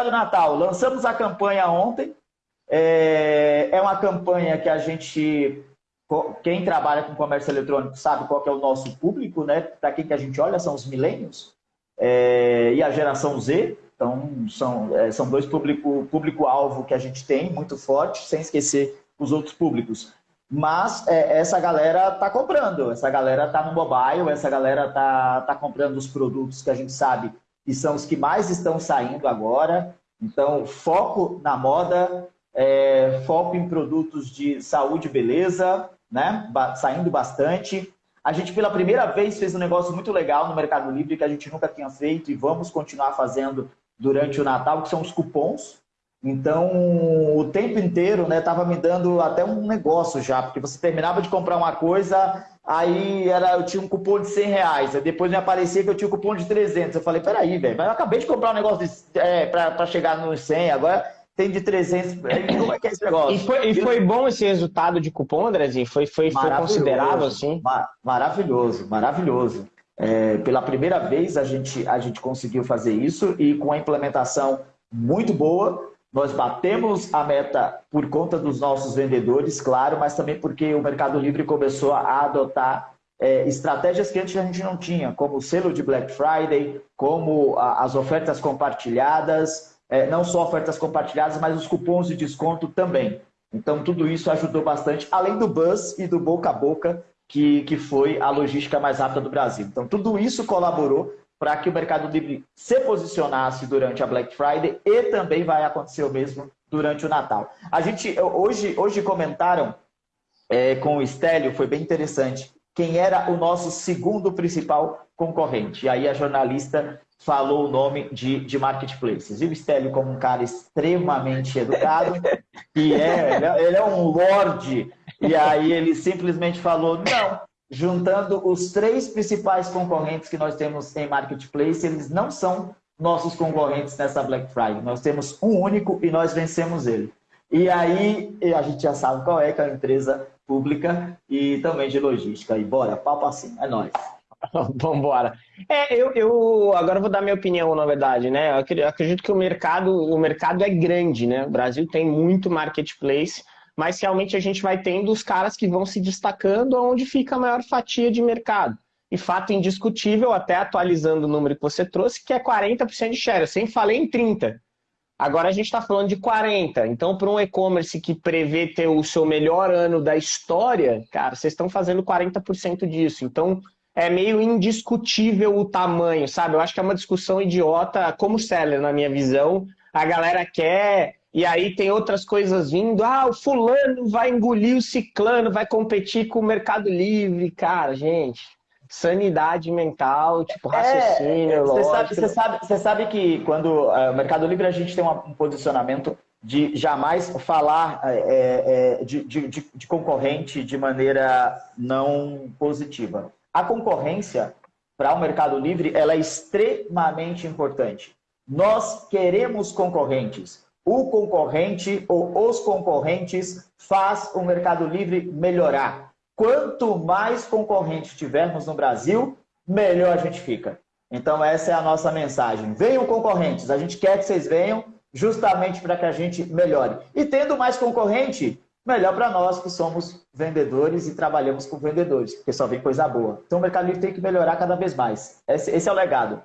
do Natal, lançamos a campanha ontem. É, é uma campanha que a gente, quem trabalha com comércio eletrônico sabe qual é o nosso público, né? Para quem que a gente olha são os milênios é, e a geração Z. Então, são, é, são dois público-alvo público que a gente tem, muito forte, sem esquecer os outros públicos. Mas é, essa galera está comprando, essa galera está no mobile, essa galera está tá comprando os produtos que a gente sabe que são os que mais estão saindo agora. Então, foco na moda, é, foco em produtos de saúde e beleza, né? saindo bastante. A gente, pela primeira vez, fez um negócio muito legal no Mercado Livre que a gente nunca tinha feito e vamos continuar fazendo durante o Natal, que são os cupons. Então, o tempo inteiro, né, tava me dando até um negócio já, porque você terminava de comprar uma coisa, aí era, eu tinha um cupom de 100 reais, aí depois me aparecia que eu tinha um cupom de 300. Eu falei, peraí, velho, mas eu acabei de comprar um negócio é, para chegar nos 100, agora tem de 300. Como é que é esse negócio? E foi, e foi bom esse resultado de cupom, Andrezinho? Foi, foi, foi considerável, assim? Maravilhoso, maravilhoso. É, pela primeira vez a gente, a gente conseguiu fazer isso e com a implementação muito boa. Nós batemos a meta por conta dos nossos vendedores, claro, mas também porque o Mercado Livre começou a adotar é, estratégias que antes a gente não tinha, como o selo de Black Friday, como a, as ofertas compartilhadas, é, não só ofertas compartilhadas, mas os cupons de desconto também. Então, tudo isso ajudou bastante, além do buzz e do boca a boca, que, que foi a logística mais rápida do Brasil. Então, tudo isso colaborou para que o Mercado Livre se posicionasse durante a Black Friday e também vai acontecer o mesmo durante o Natal. A gente, hoje, hoje comentaram é, com o Estélio, foi bem interessante, quem era o nosso segundo principal concorrente. E aí a jornalista falou o nome de, de marketplaces. E o Stélio, como um cara extremamente educado, e é, é, ele é um lorde, e aí ele simplesmente falou, não, juntando os três principais concorrentes que nós temos em marketplace, eles não são nossos concorrentes nessa Black Friday. Nós temos um único e nós vencemos ele. E aí a gente já sabe qual é, que é a empresa pública e também de logística. E bora, papo assim, é nóis. Vambora. É, eu, eu agora vou dar minha opinião, na verdade, né? Eu acredito que o mercado, o mercado é grande, né? O Brasil tem muito marketplace, mas realmente a gente vai tendo os caras que vão se destacando onde fica a maior fatia de mercado. E fato indiscutível, até atualizando o número que você trouxe, que é 40% de share. Eu sempre falei em 30%. Agora a gente está falando de 40%. Então, para um e-commerce que prevê ter o seu melhor ano da história, cara, vocês estão fazendo 40% disso. Então, é meio indiscutível o tamanho, sabe? Eu acho que é uma discussão idiota, como seller, na minha visão. A galera quer, e aí tem outras coisas vindo. Ah, o fulano vai engolir o ciclano, vai competir com o Mercado Livre. Cara, gente, sanidade mental, tipo, é, raciocínio, é, você sabe, você sabe, você sabe que quando uh, o Mercado Livre a gente tem um posicionamento de jamais falar é, é, de, de, de concorrente de maneira não positiva. A concorrência para o Mercado Livre ela é extremamente importante. Nós queremos concorrentes. O concorrente ou os concorrentes faz o Mercado Livre melhorar. Quanto mais concorrentes tivermos no Brasil, melhor a gente fica. Então essa é a nossa mensagem. Venham concorrentes, a gente quer que vocês venham justamente para que a gente melhore. E tendo mais concorrente, melhor para nós que somos vendedores e trabalhamos com vendedores, porque só vem coisa boa. Então o Mercado Livre tem que melhorar cada vez mais. Esse, esse é o legado.